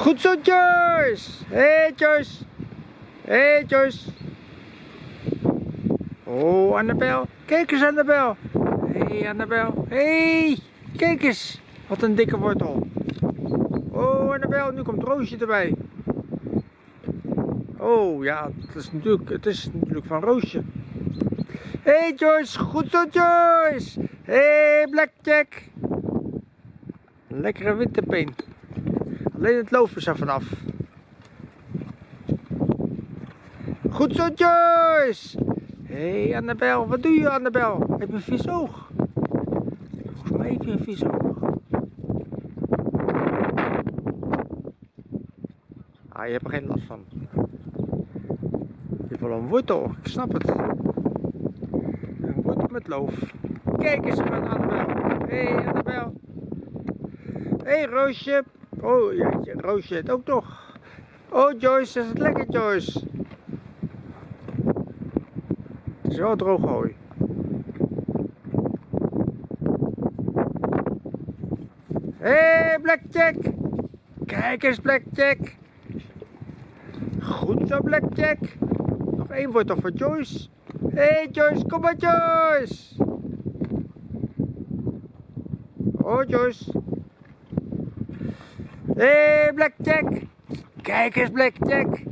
Goed zo, Joyce. Hey, Joyce. Hey, Joyce. Oh, Annabel. Kijk eens, Annabel. Hé, hey, Annabel. Hey, kijk eens. Wat een dikke wortel. Oh, Annabel, nu komt Roosje erbij. Oh, ja, het is natuurlijk, het is natuurlijk van Roosje. Hé, hey, Joyce. Goed zo, Joyce. Hé, hey, Blackjack. Lekkere winterpeen. Alleen het loof is er vanaf. Goed zo, Joyce! Hé, hey, Annabel, wat doe je, Annabel? Heb je een vies oog? Volgens mij heb je een vies oog. Ah, je hebt er geen last van. Je hebt wel een wortel, ik snap het. Een wortel met loof. Kijk eens met Annabel. Hé, hey, Annabel. Hé, hey, Roosje. Oh, ja, Roosje het ook nog. Oh, Joyce, is het lekker, Joyce? Het is wel droog hooi. Hé, hey, Blackjack! Kijk eens, Blackjack! Goed zo, Blackjack! Nog één wordt toch voor Joyce? Hé, hey, Joyce, kom maar, Joyce! Oh, Joyce! Hé, hey, Blackjack! Kijk eens, Blackjack!